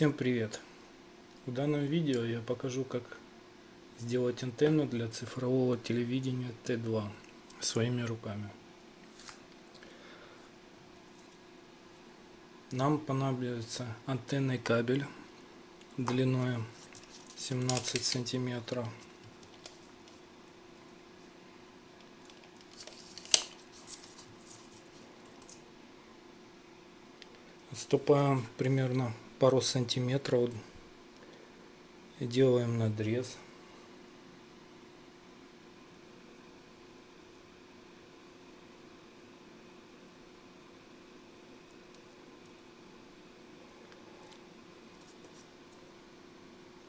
Всем привет! В данном видео я покажу как сделать антенну для цифрового телевидения Т2 своими руками. Нам понадобится антенный кабель длиной 17 сантиметров. Отступаем примерно пару сантиметров делаем надрез.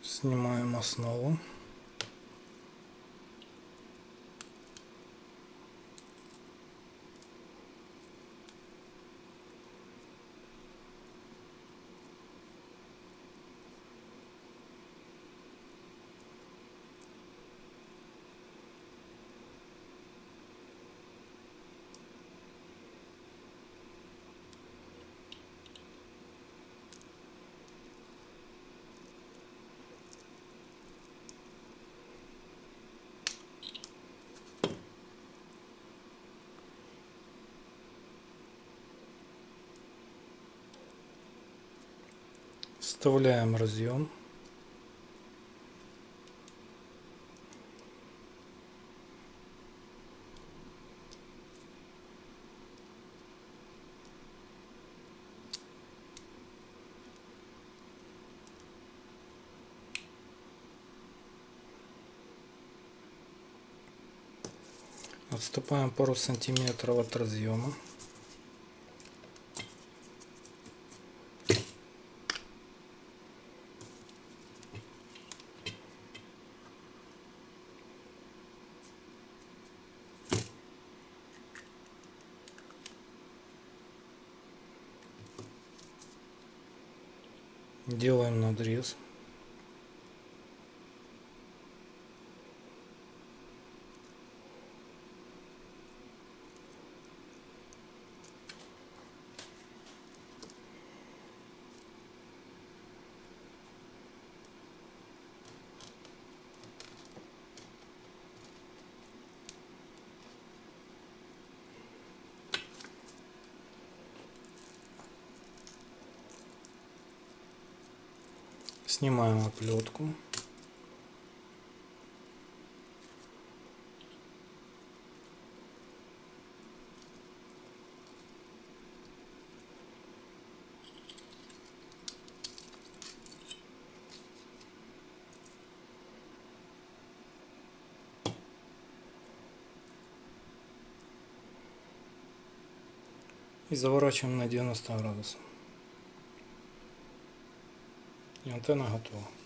Снимаем основу. Вставляем разъем. Отступаем пару сантиметров от разъема. Делаем надрез Снимаем оплетку. и заворачиваем на 90 градусов. Ja, ten na hotovo.